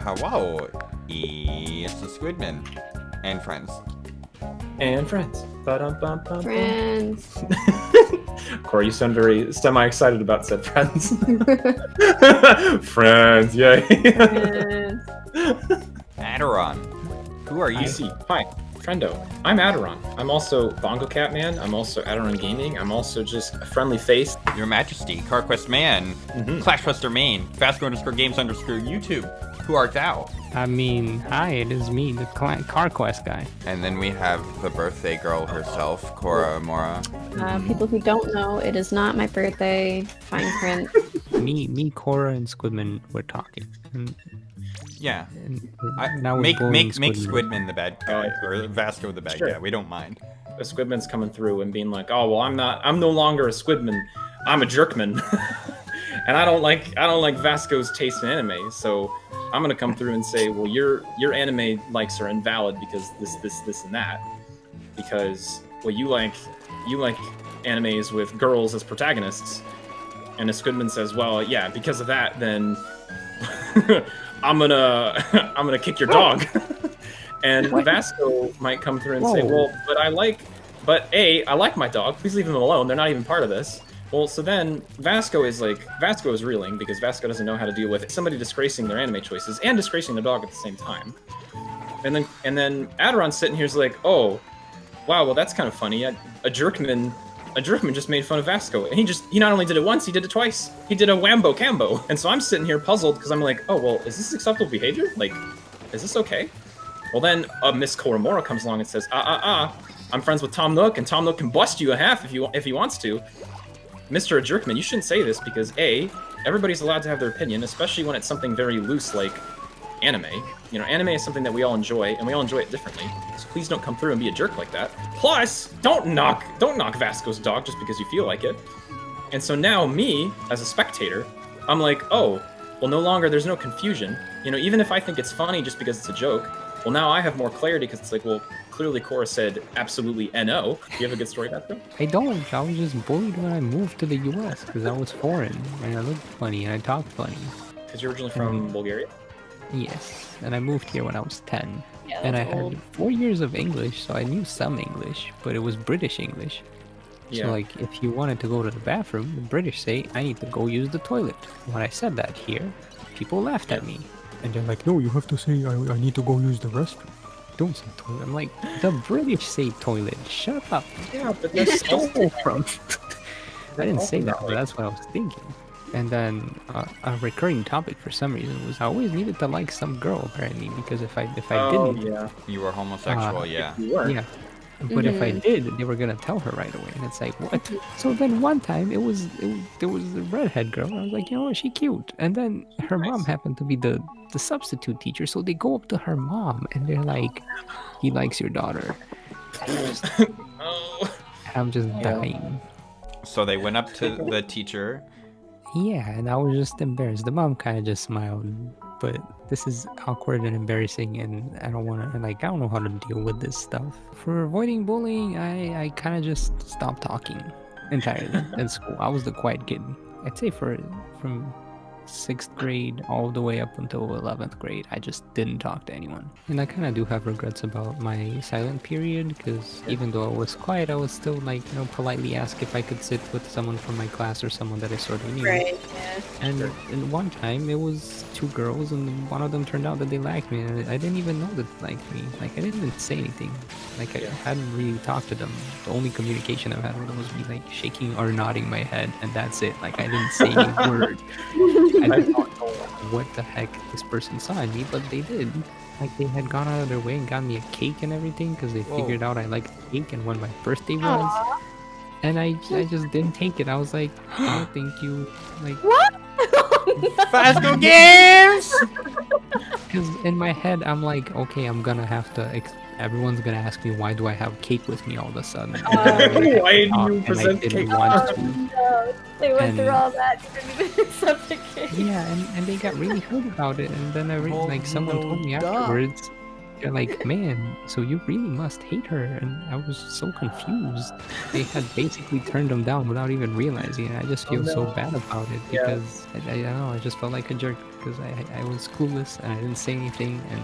hello, hello. It's the Squidman and friends. And friends. Friends. Corey, you sound very semi-excited about said friends. friends, yay. Friends. Aderon. Who are you? See. Hi, friendo. I'm Aderon. I'm also Bongo Cat Man. I'm also Aderon Gaming. I'm also just a friendly face. Your Majesty, CarQuest Man, Mhm. Clashbuster Main, Vasco underscore Games underscore YouTube. Who art thou? I mean, hi, it is me, the cl- Car Quest guy. And then we have the birthday girl herself, Cora Mora. Uh, people who don't know, it is not my birthday. Fine print. Me, me, Cora, and Squidman were talking. And, Yeah. and I, now we're make bullying make make Squidman. Squidman the bad guy, or Vasco the bad Sure. guy. We don't mind. A Squidman's coming through and being like, "Oh well, I'm not. I'm no longer a Squidman. I'm a Jerkman." and I don't like. I don't like Vasco's taste in anime. So I'm gonna come through and say, "Well, your your anime likes are invalid because this this this and that. Because well, you like you like animes with girls as protagonists." And as Goodman says, "Well, yeah, because of that, then I'm gonna I'm gonna kick your dog." and Vasco might come through and say, "Well, but I like, but a I like my dog. Please leave them alone. They're not even part of this." Well, so then Vasco is like Vasco is reeling because Vasco doesn't know how to deal with somebody disgracing their anime choices and disgracing their dog at the same time. And then and then Aderon's sitting here is like, "Oh, wow, well that's kind of funny. A, a jerkman." A jerkman just made fun of Vasco, and he just—he not only did it once, he did it twice. He did a wombo combo, and so I'm sitting here puzzled because I'm like, oh well, is this acceptable behavior? Like, is this okay? Well, then uh, Miss Cora Mora comes along and says, "Ah, ah, ah! I'm friends with Tom Nook, and Tom Nook can bust you a half if you if he wants to." Mr. Jerkman, you shouldn't say this because a everybody's allowed to have their opinion, especially when it's something very loose like anime. You know, anime is something that we all enjoy, and we all enjoy it differently. So please don't come through and be a jerk like that. Plus, don't knock don't knock Vasco's dog just because you feel like it. And so now me, as a spectator, I'm like, oh, well, no longer there's no confusion. You know, even if I think it's funny just because it's a joke, well, now I have more clarity because it's like, well, clearly Cora said absolutely no. Do you have a good story about that? I don't. I was just bullied when I moved to the U.S. because I was foreign and I looked funny and I talked funny. Because you're originally from Mm. Bulgaria. Yes, and I moved here when I was 10. Yeah, and I old. had four years of English, so I knew some English, but it was British English. Yeah. So, like, if you wanted to go to the bathroom, the British say, I need to go use the toilet. When I said that here, people laughed at me. And they're like, no, you have to say, I, I need to go use the restroom. Don't say toilet. I'm like, the British say toilet. Shut up. yeah, but You that's stole from. I didn't say that, that but that's what I was thinking. And then uh, a recurring topic for some reason was I always needed to like some girl apparently because if I if I oh, didn't, yeah. You were homosexual, Uh, yeah. You were. yeah. But if I Mhm. did, they were gonna tell her right away, and it's like what? So then one time it was, it there was a redhead girl. I was like, you know what, she cute. And then her mom happened to be the the substitute teacher, so they go up to her mom and they're like, he likes your daughter. Oh. I'm just Yeah. dying. So they went up to the teacher. Yeah, and I was just embarrassed. The mom kind of just smiled, but this is awkward and embarrassing, and I don't want to like I don't know how to deal with this stuff. For avoiding bullying, I I kind of just stopped talking entirely in school. I was the quiet kid. I'd say for from sixth grade all the way up until 11th grade i just didn't talk to anyone and i kind of do have regrets about my silent period because even though i was quiet i was still like you know politely ask if i could sit with someone from my class or someone that i sort of knew Right. Yeah. and, and one time it was two girls, and one of them turned out that they liked me, and I didn't even know that they liked me. Like I didn't even say anything. Like I Yeah. hadn't really talked to them. The only communication I've had with them was me like shaking or nodding my head, and that's it. Like I didn't say any word. I don't know what the heck this person saw in me, but they did. Like they had gone out of their way and got me a cake and everything because they Whoa. figured out I liked cake and when my birthday was. Aw. And I, I just didn't take it. I was like, oh, thank you. Like, What? Vasco Games! Because in my head, I'm like, okay, I'm gonna have to. Ex- everyone's gonna ask me why do I have cake with me all of a sudden? Uh, Why had do you present and I didn't cake? want Oh, no. They went through all that. You didn't even accept the cake. Yeah, and, and they got really hurt about it. And then I re- Oh, like someone told me no, duh. afterwards, they're like, man, so you really must hate her. And I was so confused. They had basically turned them down without even realizing it. I just Oh, feel so bad about it Yeah. because I, I, I don't know, I just felt like a jerk because I, I was clueless and I didn't say anything and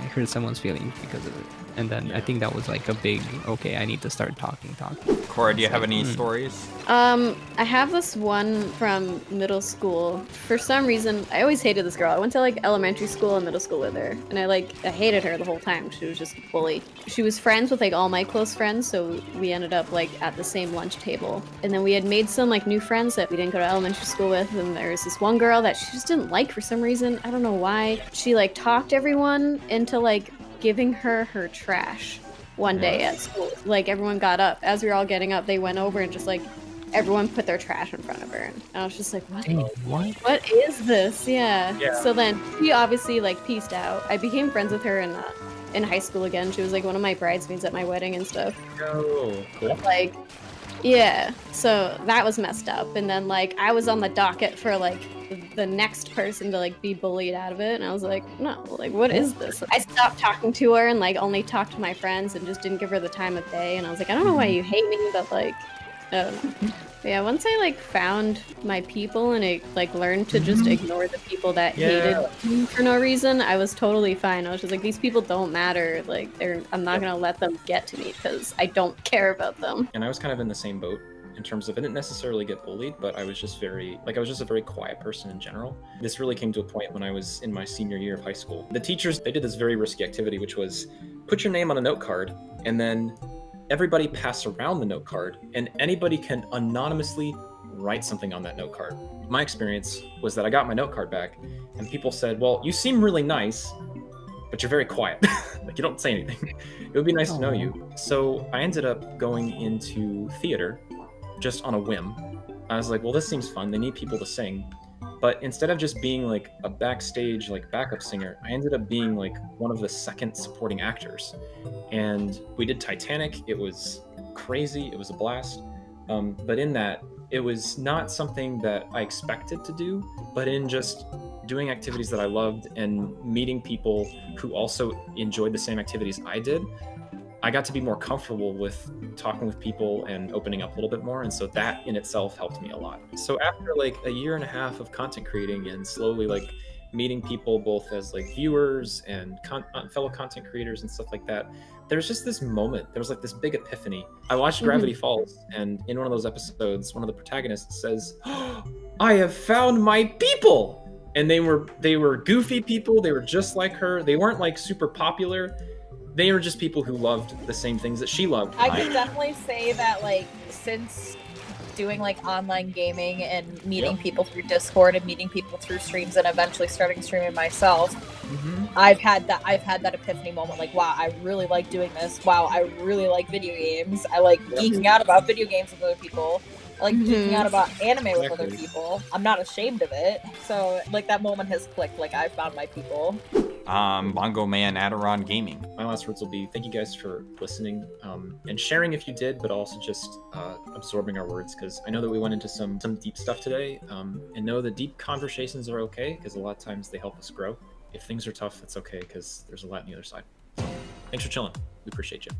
I hurt someone's feelings because of it. And then I think that was like a big, okay, I need to start talking, talking. Cora, do you have any Hmm. stories? Um, I have this one from middle school. For some reason, I always hated this girl. I went to like elementary school and middle school with her, and I like I hated her the whole time. She was just a bully. She was friends with like all my close friends, so we ended up like at the same lunch table. And then we had made some like new friends that we didn't go to elementary school with, and there was this one girl that she just didn't like for some reason. I don't know why. She like talked everyone into like giving her her trash one day at school. Like everyone got up. As we were all getting up, they went over and just like everyone put their trash in front of her. And I was just like, what? What? What is this? Yeah. Yeah. So then she obviously like pieced out. I became friends with her in uh, in high school again. She was like one of my bridesmaids at my wedding and stuff. Oh, cool. Like, yeah. So that was messed up. And then like I was on the docket for like the next person to like be bullied out of it, and I was like, no, like what is this? I stopped talking to her and like only talked to my friends and just didn't give her the time of day. And I was like, I don't know why you hate me, but like, I don't know. But yeah, once I like found my people and I like learned to just mm-hmm. ignore the people that Yeah. hated me for no reason, I was totally fine. I was just like, these people don't matter. Like, they're I'm not gonna let them get to me because I don't care about them. and I was kind of in the same boat in terms of I didn't necessarily get bullied, but I was just very like I was just a very quiet person in general. This really came to a point when I was in my senior year of high school. The teachers they did this very risky activity, which was put your name on a note card and then everybody pass around the note card and anybody can anonymously write something on that note card. My experience was that I got my note card back and people said, "Well, you seem really nice, but you're very quiet. like you don't say anything. It would be nice to know you." So, I ended up going into theater just on a whim. I was like, well, this seems fun. They need people to sing. But instead of just being like a backstage, like backup singer, I ended up being like one of the second supporting actors. And we did Titanic. It was crazy. It was a blast. Um, but in that, it was not something that I expected to do, but in just doing activities that I loved and meeting people who also enjoyed the same activities I did, I got to be more comfortable with talking with people and opening up a little bit more. And so that in itself helped me a lot. So after like a year and a half of content creating and slowly like meeting people both as like viewers and con- uh, fellow content creators and stuff like that, there's just this moment. There was like this big epiphany. I watched Mhm. Gravity Falls, and in one of those episodes, one of the protagonists says, "I have found my people." And they were they were goofy people. They were just like her. They weren't like super popular. They were just people who loved the same things that she loved. I can definitely say that like since doing like online gaming and meeting Yep. people through Discord and meeting people through streams and eventually starting streaming myself, Mhm. I've had that I've had that epiphany moment like wow, I really like doing this. Wow, I really like video games. I like Yep. geeking out about video games with other people. I like geeking Mhm. out about anime with other people. I'm not ashamed of it. So like that moment has clicked like I found my people. Um, Bongo Man Aderon Gaming. My last words will be thank you guys for listening um, and sharing if you did, but also just uh, absorbing our words because I know that we went into some some deep stuff today. Um, and know that deep conversations are okay because a lot of times they help us grow. If things are tough, it's okay because there's a lot on the other side. Thanks for chilling. We appreciate you.